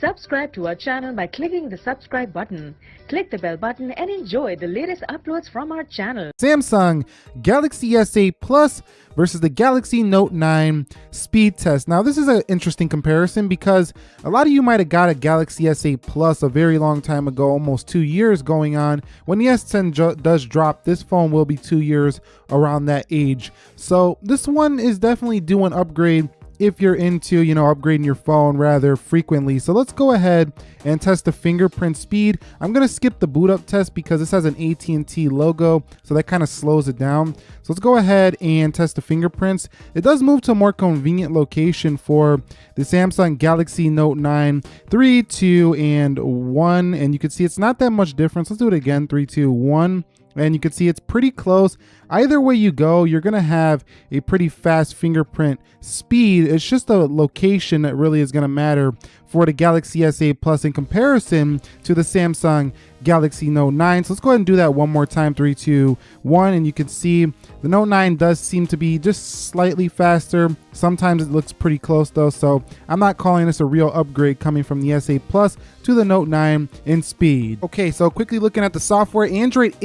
Subscribe to our channel by clicking the subscribe button. Click the bell button and enjoy the latest uploads from our channel. Samsung Galaxy S8 Plus versus the Galaxy Note 9 speed test. Now, this is an interesting comparison because a lot of you might have got a Galaxy S8 Plus a very long time ago, almost two years going on. When the S10 does drop, this phone will be two years around that age. So this one is definitely due an upgrade if you're into, you know, upgrading your phone rather frequently. So let's go ahead and test the fingerprint speed. I'm gonna skip the boot up test because this has an AT&T logo, so that kind of slows it down. So let's go ahead and test the fingerprints. It does move to a more convenient location for the Samsung Galaxy Note 9, 3, 2, and 1. And you can see it's not that much difference. Let's do it again, 3, 2, 1 and you can see it's pretty close. Either way you go, you're gonna have a pretty fast fingerprint speed. It's just the location that really is gonna matter for the Galaxy S8 Plus in comparison to the Samsung Galaxy Note 9. So let's go ahead and do that one more time, three, two, one, and you can see the Note 9 does seem to be just slightly faster. Sometimes it looks pretty close though, so I'm not calling this a real upgrade coming from the S8 Plus to the Note 9 in speed. Okay, so quickly looking at the software, Android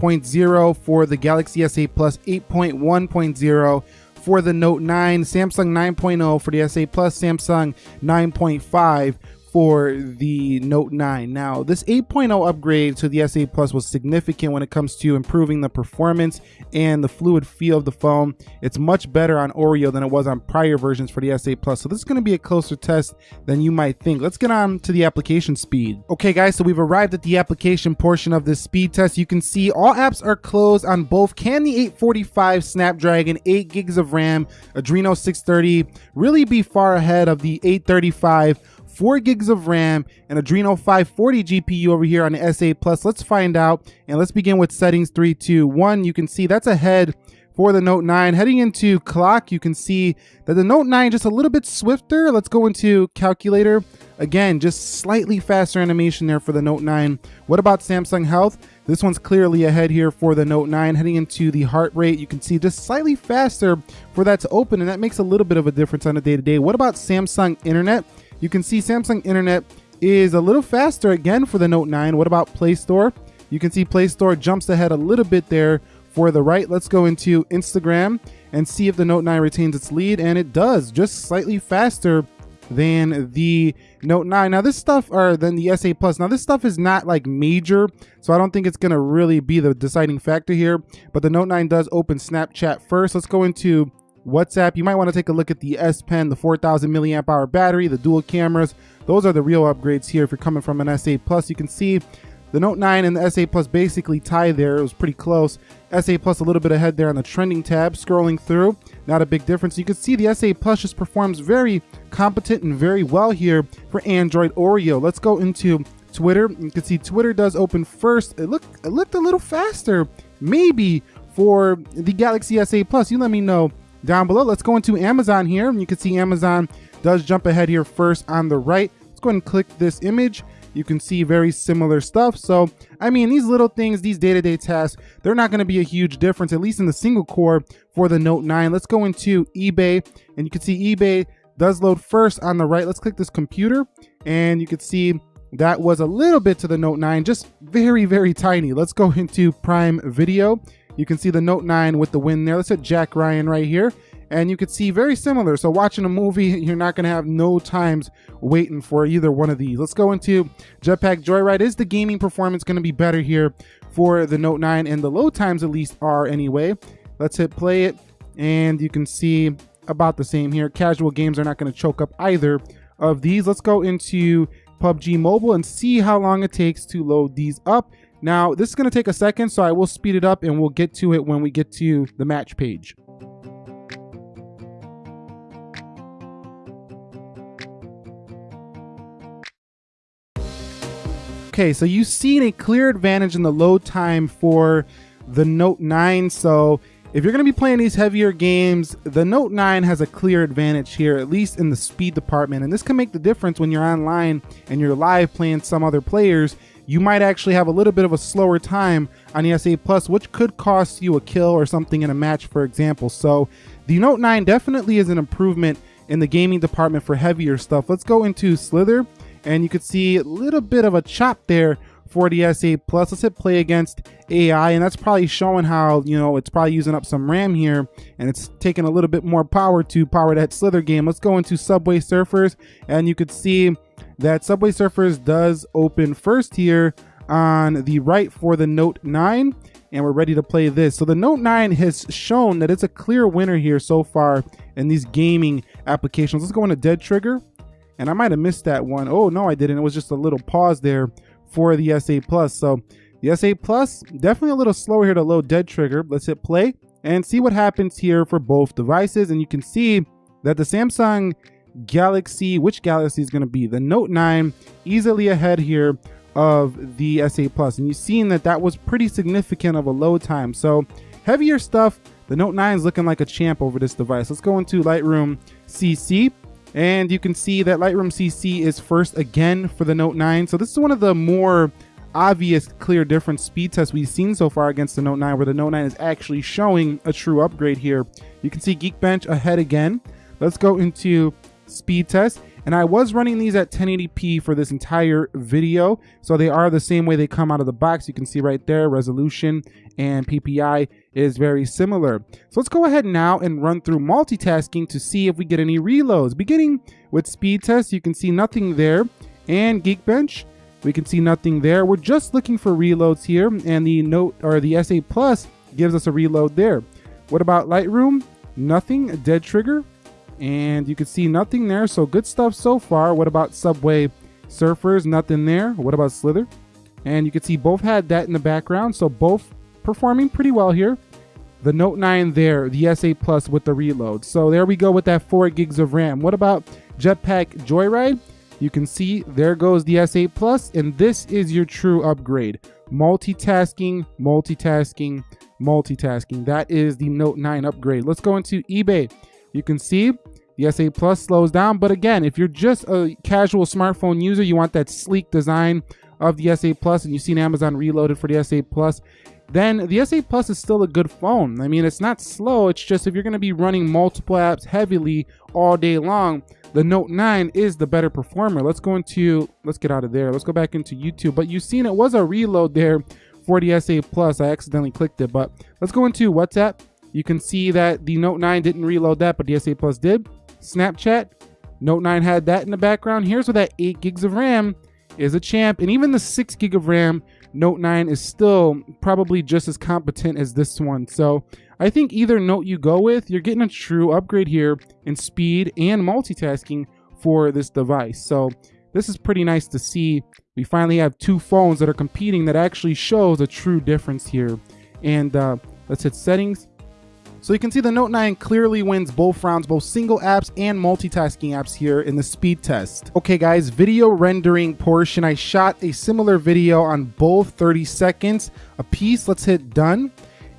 8.0.0 for the Galaxy S8 Plus, 8.1.0 for the Note 9, Samsung 9.0 for the S8 Plus, Samsung 9.5 for the Note 9. Now, this 8.0 upgrade to the S8 Plus was significant when it comes to improving the performance and the fluid feel of the phone. It's much better on Oreo than it was on prior versions for the S8 Plus. So this is going to be a closer test than you might think. Let's get on to the application speed. Okay, guys, so we've arrived at the application portion of this speed test. You can see all apps are closed on both can the 845 Snapdragon, 8 gigs of RAM, Adreno 630 really be far ahead of the 835 4 gigs of RAM, and Adreno 540 GPU over here on the S8 Plus. Let's find out, and let's begin with settings 3, 2, 1. You can see that's ahead for the Note 9. Heading into clock, you can see that the Note 9 just a little bit swifter. Let's go into calculator. Again, just slightly faster animation there for the Note 9. What about Samsung Health? This one's clearly ahead here for the Note 9. Heading into the heart rate, you can see just slightly faster for that to open, and that makes a little bit of a difference on a day-to-day. -day. What about Samsung Internet? You can see Samsung Internet is a little faster again for the Note 9. What about Play Store? You can see Play Store jumps ahead a little bit there for the right. Let's go into Instagram and see if the Note 9 retains its lead, and it does, just slightly faster than the Note 9. Now this stuff, or than the S8 Plus, now this stuff is not like major, so I don't think it's gonna really be the deciding factor here, but the Note 9 does open Snapchat first. Let's go into WhatsApp. You might want to take a look at the S Pen, the 4000 milliamp hour battery, the dual cameras. Those are the real upgrades here. If you're coming from an S8 Plus, you can see the Note 9 and the S8 Plus basically tie there. It was pretty close. S8 Plus a little bit ahead there on the trending tab, scrolling through. Not a big difference. You can see the S8 Plus just performs very competent and very well here for Android Oreo. Let's go into Twitter. You can see Twitter does open first. It looked, it looked a little faster, maybe for the Galaxy S8 Plus. You let me know down below. Let's go into Amazon here. You can see Amazon does jump ahead here first on the right. Let's go ahead and click this image. You can see very similar stuff. So, I mean, these little things, these day-to-day -day tasks, they're not going to be a huge difference, at least in the single core for the Note 9. Let's go into eBay, and you can see eBay does load first on the right. Let's click this computer, and you can see that was a little bit to the Note 9, just very, very tiny. Let's go into Prime Video. You can see the Note 9 with the win there. Let's hit Jack Ryan right here. And you can see very similar. So watching a movie, you're not going to have no times waiting for either one of these. Let's go into Jetpack Joyride. Is the gaming performance going to be better here for the Note 9? And the load times at least are anyway. Let's hit play it. And you can see about the same here. Casual games are not going to choke up either of these. Let's go into PUBG Mobile and see how long it takes to load these up. Now, this is going to take a second, so I will speed it up and we'll get to it when we get to the match page. Okay, so you've seen a clear advantage in the load time for the Note 9. So if you're going to be playing these heavier games, the Note 9 has a clear advantage here, at least in the speed department. And this can make the difference when you're online and you're live playing some other players you might actually have a little bit of a slower time on the S8 Plus, which could cost you a kill or something in a match, for example. So the Note 9 definitely is an improvement in the gaming department for heavier stuff. Let's go into Slither, and you can see a little bit of a chop there for the S8 Plus. Let's hit play against AI, and that's probably showing how, you know, it's probably using up some RAM here, and it's taking a little bit more power to power that Slither game. Let's go into Subway Surfers, and you could see that Subway Surfers does open first here on the right for the Note 9 and we're ready to play this. So the Note 9 has shown that it's a clear winner here so far in these gaming applications. Let's go into Dead Trigger. And I might have missed that one. Oh, no, I didn't. It was just a little pause there for the S8 Plus. So the S8 Plus, definitely a little slower here to load Dead Trigger. Let's hit play and see what happens here for both devices. And you can see that the Samsung Galaxy, which Galaxy is going to be? The Note 9 easily ahead here of the S8 Plus. And you've seen that that was pretty significant of a load time. So heavier stuff, the Note 9 is looking like a champ over this device. Let's go into Lightroom CC. And you can see that Lightroom CC is first again for the Note 9. So this is one of the more obvious clear difference speed tests we've seen so far against the Note 9 where the Note 9 is actually showing a true upgrade here. You can see Geekbench ahead again. Let's go into speed test and I was running these at 1080p for this entire video. So they are the same way they come out of the box. You can see right there, resolution and PPI is very similar. So let's go ahead now and run through multitasking to see if we get any reloads. Beginning with speed test, you can see nothing there. And Geekbench, we can see nothing there. We're just looking for reloads here. And the Note or the S8 Plus gives us a reload there. What about Lightroom? Nothing. Dead Trigger? And you can see nothing there. So good stuff so far. What about Subway Surfers? Nothing there. What about Slither? And you can see both had that in the background. So both performing pretty well here. The Note 9 there, the S8 Plus with the reload. So there we go with that 4 gigs of RAM. What about Jetpack Joyride? You can see there goes the S8 Plus, and this is your true upgrade. Multitasking, multitasking, multitasking. That is the Note 9 upgrade. Let's go into eBay. You can see the S8 Plus slows down, but again, if you're just a casual smartphone user, you want that sleek design of the S8 Plus, and you've seen Amazon Reloaded for the S8 Plus, then the S8 Plus is still a good phone. I mean, it's not slow. It's just if you're going to be running multiple apps heavily all day long, the Note 9 is the better performer. Let's go into, let's get out of there. Let's go back into YouTube. But you've seen it was a reload there for the S8 Plus. I accidentally clicked it, but let's go into WhatsApp. You can see that the Note 9 didn't reload that, but the S8 Plus did. Snapchat, Note 9 had that in the background. Here's where that 8 gigs of RAM is a champ. And even the 6 gig of RAM, Note 9 is still probably just as competent as this one. So I think either Note you go with, you're getting a true upgrade here in speed and multitasking for this device. So this is pretty nice to see. We finally have two phones that are competing that actually shows a true difference here. And uh, let's hit settings. So you can see the Note 9 clearly wins both rounds, both single apps and multitasking apps here in the speed test. Okay guys, video rendering portion. I shot a similar video on both 30 seconds a piece. Let's hit done.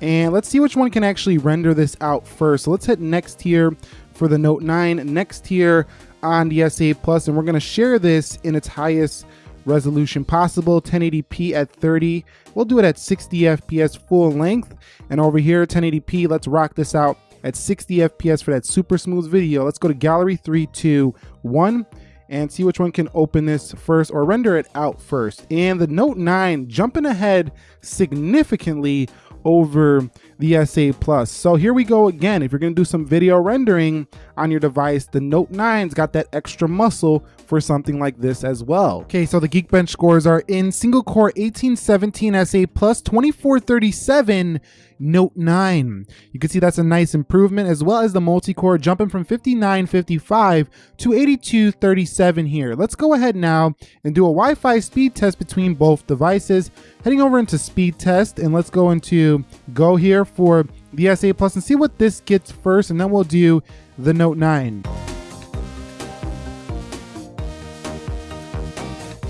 And let's see which one can actually render this out first. So let's hit next here for the Note 9, next here on the S8 Plus, and we're gonna share this in its highest resolution possible. 1080p at 30 we'll do it at 60 fps full length. And over here 1080p let's rock this out at 60 fps for that super smooth video. Let's go to gallery 3 2 1 and see which one can open this first or render it out first. And the note 9 jumping ahead significantly over the S8 Plus. So here we go again. If you're to do some video rendering on your device, the Note 9's got that extra muscle for something like this as well. Okay, so the Geekbench scores are in single core 1817 S8 2437 Note 9. You can see that's a nice improvement as well as the multi-core jumping from 5955 to 8237 here. Let's go ahead now and do a Wi-Fi speed test between both devices. Heading over into speed test and let's go into go here for the S8 Plus and see what this gets first and then we'll do the Note 9.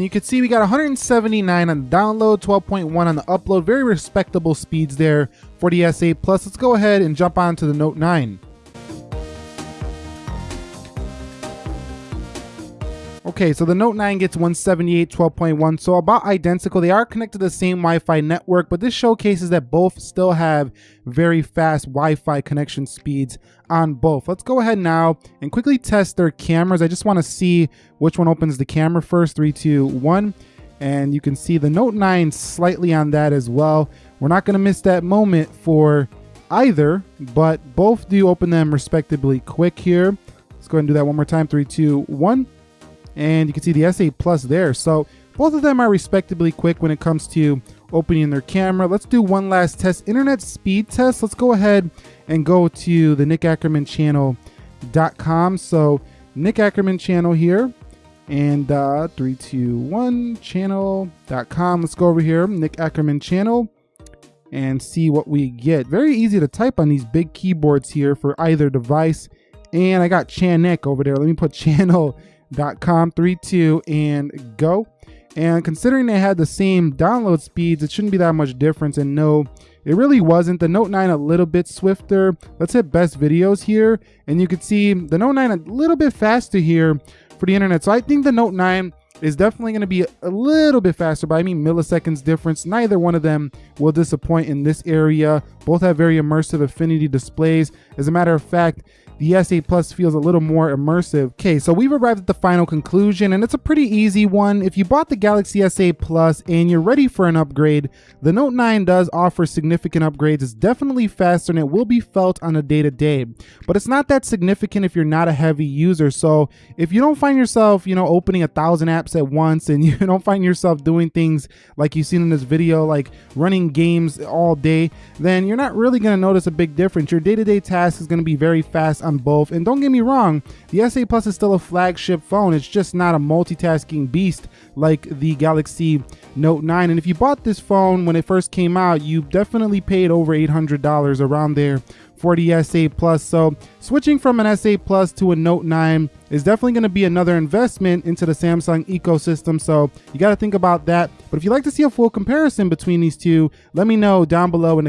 And you can see we got 179 on the download, 12.1 on the upload, very respectable speeds there for the S8 Plus. Let's go ahead and jump on to the Note 9. Okay, so the Note 9 gets 178 12.1, so about identical. They are connected to the same Wi-Fi network, but this showcases that both still have very fast Wi-Fi connection speeds on both. Let's go ahead now and quickly test their cameras. I just want to see which one opens the camera first. Three, two, one. And you can see the Note 9 slightly on that as well. We're not going to miss that moment for either, but both do open them respectively quick here. Let's go ahead and do that one more time. Three, two, one and you can see the S8 Plus there. So both of them are respectably quick when it comes to opening their camera. Let's do one last test, internet speed test. Let's go ahead and go to the Nick Ackerman channel.com. So Nick Ackerman channel here and uh, 321 channel.com. Let's go over here, Nick Ackerman channel and see what we get. Very easy to type on these big keyboards here for either device. And I got Chan Nick over there. Let me put channel com three two and go and considering they had the same download speeds it shouldn't be that much difference and no it really wasn't the note 9 a little bit swifter let's hit best videos here and you can see the note 9 a little bit faster here for the internet so i think the note 9 is definitely going to be a little bit faster by I mean milliseconds difference. Neither one of them will disappoint in this area. Both have very immersive Infinity displays. As a matter of fact, the S8 Plus feels a little more immersive. Okay, so we've arrived at the final conclusion and it's a pretty easy one. If you bought the Galaxy S8 Plus and you're ready for an upgrade, the Note 9 does offer significant upgrades. It's definitely faster and it will be felt on a day-to-day, -day. but it's not that significant if you're not a heavy user. So if you don't find yourself, you know, opening a thousand apps at once and you don't find yourself doing things like you've seen in this video, like running games all day, then you're not really gonna notice a big difference. Your day-to-day -day task is gonna be very fast on both. And don't get me wrong, the S8 Plus is still a flagship phone. It's just not a multitasking beast like the Galaxy Note 9. And if you bought this phone when it first came out, you definitely paid over $800 around there for the S8 Plus. So switching from an S8 Plus to a Note 9 is definitely going to be another investment into the Samsung ecosystem. So you got to think about that. But if you'd like to see a full comparison between these two, let me know down below in the